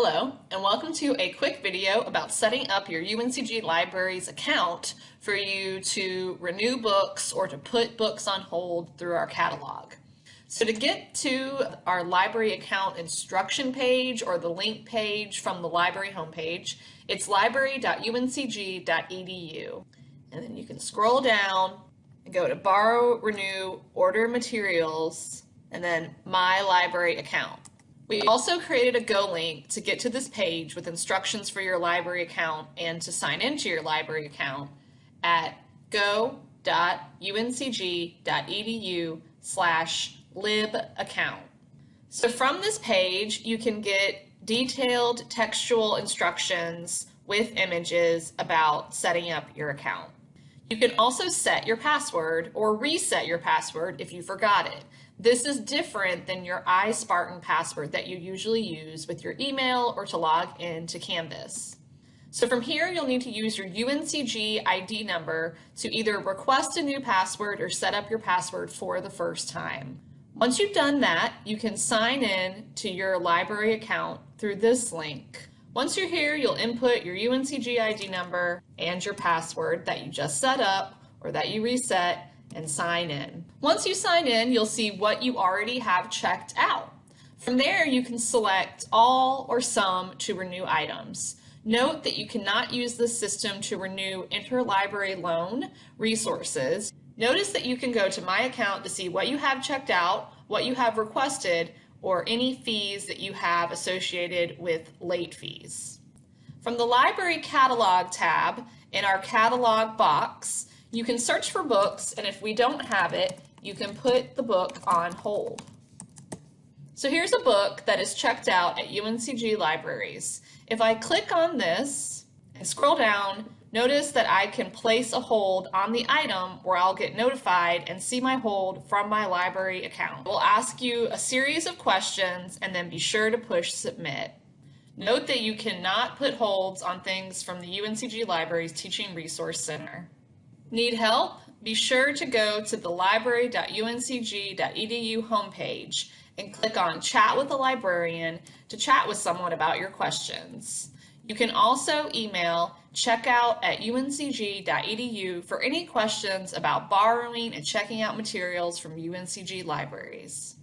Hello, and welcome to a quick video about setting up your UNCG Libraries account for you to renew books or to put books on hold through our catalog. So to get to our library account instruction page or the link page from the library homepage, it's library.uncg.edu. And then you can scroll down and go to Borrow, Renew, Order Materials, and then My Library Account. We also created a Go link to get to this page with instructions for your library account and to sign into your library account at go.uncg.edu slash lib account. So from this page, you can get detailed textual instructions with images about setting up your account. You can also set your password or reset your password if you forgot it. This is different than your iSpartan password that you usually use with your email or to log in to Canvas. So from here, you'll need to use your UNCG ID number to either request a new password or set up your password for the first time. Once you've done that, you can sign in to your library account through this link. Once you're here, you'll input your UNCG ID number and your password that you just set up or that you reset and sign in. Once you sign in, you'll see what you already have checked out. From there, you can select all or some to renew items. Note that you cannot use this system to renew interlibrary loan resources. Notice that you can go to My Account to see what you have checked out, what you have requested, or any fees that you have associated with late fees. From the Library Catalog tab in our Catalog box, you can search for books, and if we don't have it, you can put the book on hold. So here's a book that is checked out at UNCG Libraries. If I click on this and scroll down, Notice that I can place a hold on the item where I'll get notified and see my hold from my library account. We'll ask you a series of questions and then be sure to push submit. Note that you cannot put holds on things from the UNCG Libraries Teaching Resource Center. Need help? Be sure to go to the library.uncg.edu homepage and click on Chat with a Librarian to chat with someone about your questions. You can also email checkout at uncg.edu for any questions about borrowing and checking out materials from UNCG libraries.